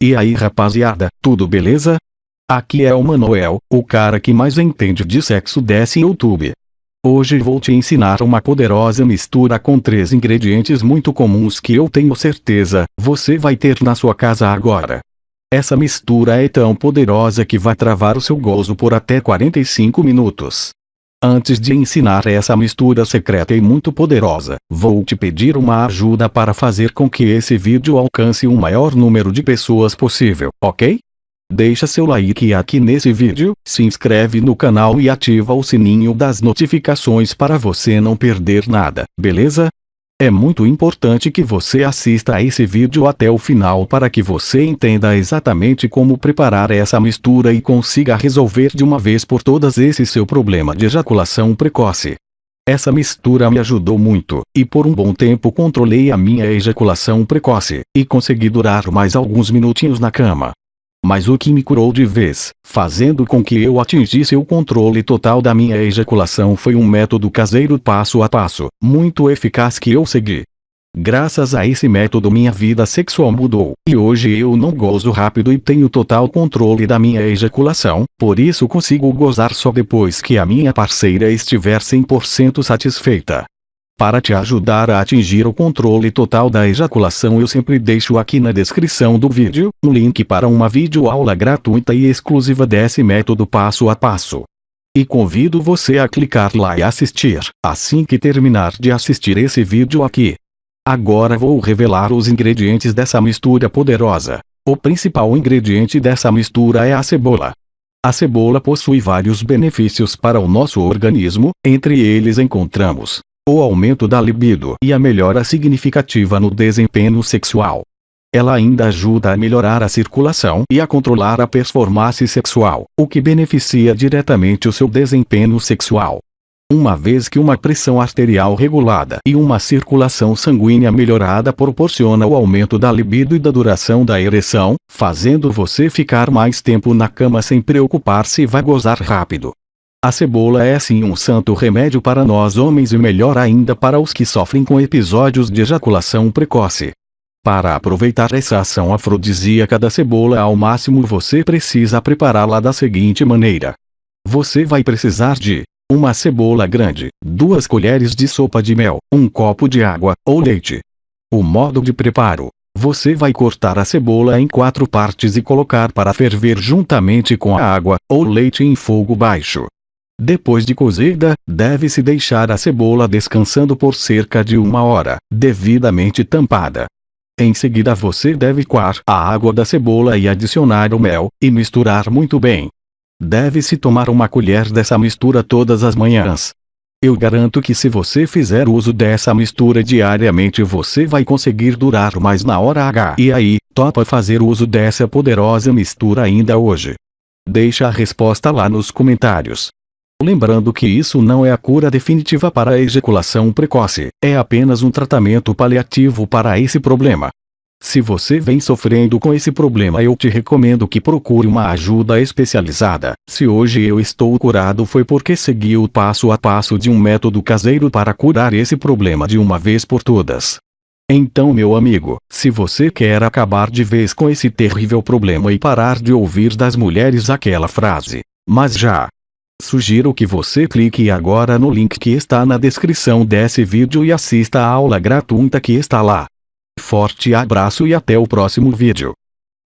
E aí rapaziada, tudo beleza? Aqui é o Manuel, o cara que mais entende de sexo desse YouTube. Hoje vou te ensinar uma poderosa mistura com três ingredientes muito comuns que eu tenho certeza você vai ter na sua casa agora. Essa mistura é tão poderosa que vai travar o seu gozo por até 45 minutos. Antes de ensinar essa mistura secreta e muito poderosa, vou te pedir uma ajuda para fazer com que esse vídeo alcance o maior número de pessoas possível, ok? Deixa seu like aqui nesse vídeo, se inscreve no canal e ativa o sininho das notificações para você não perder nada, beleza? É muito importante que você assista a esse vídeo até o final para que você entenda exatamente como preparar essa mistura e consiga resolver de uma vez por todas esse seu problema de ejaculação precoce. Essa mistura me ajudou muito, e por um bom tempo controlei a minha ejaculação precoce, e consegui durar mais alguns minutinhos na cama. Mas o que me curou de vez, fazendo com que eu atingisse o controle total da minha ejaculação foi um método caseiro passo a passo, muito eficaz que eu segui. Graças a esse método minha vida sexual mudou, e hoje eu não gozo rápido e tenho total controle da minha ejaculação, por isso consigo gozar só depois que a minha parceira estiver 100% satisfeita. Para te ajudar a atingir o controle total da ejaculação eu sempre deixo aqui na descrição do vídeo, um link para uma videoaula gratuita e exclusiva desse método passo a passo. E convido você a clicar lá e assistir, assim que terminar de assistir esse vídeo aqui. Agora vou revelar os ingredientes dessa mistura poderosa. O principal ingrediente dessa mistura é a cebola. A cebola possui vários benefícios para o nosso organismo, entre eles encontramos o aumento da libido e a melhora significativa no desempenho sexual. Ela ainda ajuda a melhorar a circulação e a controlar a performance sexual, o que beneficia diretamente o seu desempenho sexual. Uma vez que uma pressão arterial regulada e uma circulação sanguínea melhorada proporciona o aumento da libido e da duração da ereção, fazendo você ficar mais tempo na cama sem preocupar se vai gozar rápido. A cebola é sim um santo remédio para nós homens e melhor ainda para os que sofrem com episódios de ejaculação precoce. Para aproveitar essa ação afrodisíaca da cebola ao máximo você precisa prepará-la da seguinte maneira. Você vai precisar de uma cebola grande, duas colheres de sopa de mel, um copo de água ou leite. O modo de preparo. Você vai cortar a cebola em quatro partes e colocar para ferver juntamente com a água ou leite em fogo baixo. Depois de cozida, deve-se deixar a cebola descansando por cerca de uma hora, devidamente tampada. Em seguida você deve coar a água da cebola e adicionar o mel, e misturar muito bem. Deve-se tomar uma colher dessa mistura todas as manhãs. Eu garanto que se você fizer uso dessa mistura diariamente você vai conseguir durar mais na hora H. E aí, topa fazer uso dessa poderosa mistura ainda hoje? Deixa a resposta lá nos comentários. Lembrando que isso não é a cura definitiva para a ejaculação precoce, é apenas um tratamento paliativo para esse problema. Se você vem sofrendo com esse problema eu te recomendo que procure uma ajuda especializada. Se hoje eu estou curado foi porque segui o passo a passo de um método caseiro para curar esse problema de uma vez por todas. Então meu amigo, se você quer acabar de vez com esse terrível problema e parar de ouvir das mulheres aquela frase, mas já, Sugiro que você clique agora no link que está na descrição desse vídeo e assista a aula gratuita que está lá. Forte abraço e até o próximo vídeo.